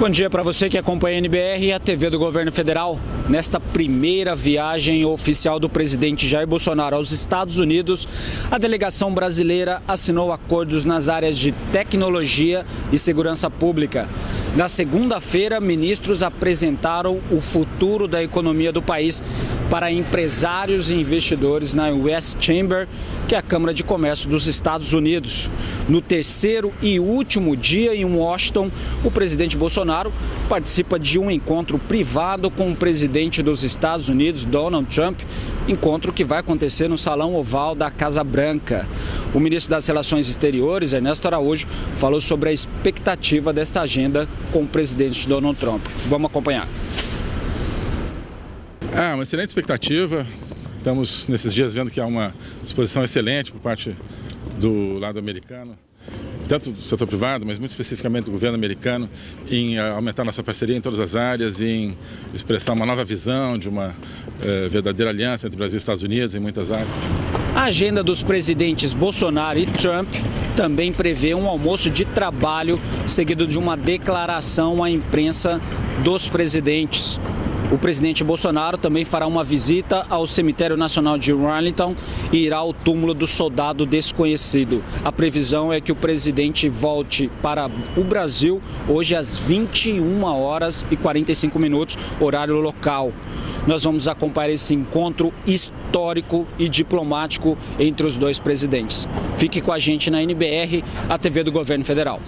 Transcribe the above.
Bom dia para você que acompanha a NBR e a TV do Governo Federal. Nesta primeira viagem oficial do presidente Jair Bolsonaro aos Estados Unidos, a delegação brasileira assinou acordos nas áreas de tecnologia e segurança pública. Na segunda-feira, ministros apresentaram o futuro da economia do país para empresários e investidores na West Chamber, que é a Câmara de Comércio dos Estados Unidos. No terceiro e último dia em Washington, o presidente Bolsonaro participa de um encontro privado com o presidente dos Estados Unidos, Donald Trump, encontro que vai acontecer no Salão Oval da Casa Branca. O ministro das Relações Exteriores, Ernesto Araújo, falou sobre a expectativa desta agenda com o presidente Donald Trump. Vamos acompanhar. Ah, uma excelente expectativa. Estamos nesses dias vendo que há uma disposição excelente por parte do lado americano, tanto do setor privado, mas muito especificamente do governo americano, em aumentar nossa parceria em todas as áreas, em expressar uma nova visão de uma eh, verdadeira aliança entre Brasil e Estados Unidos em muitas áreas. A agenda dos presidentes Bolsonaro e Trump também prevê um almoço de trabalho seguido de uma declaração à imprensa dos presidentes. O presidente Bolsonaro também fará uma visita ao Cemitério Nacional de Arlington e irá ao túmulo do soldado desconhecido. A previsão é que o presidente volte para o Brasil hoje às 21 horas e 45 minutos, horário local. Nós vamos acompanhar esse encontro histórico e diplomático entre os dois presidentes. Fique com a gente na NBR, a TV do Governo Federal.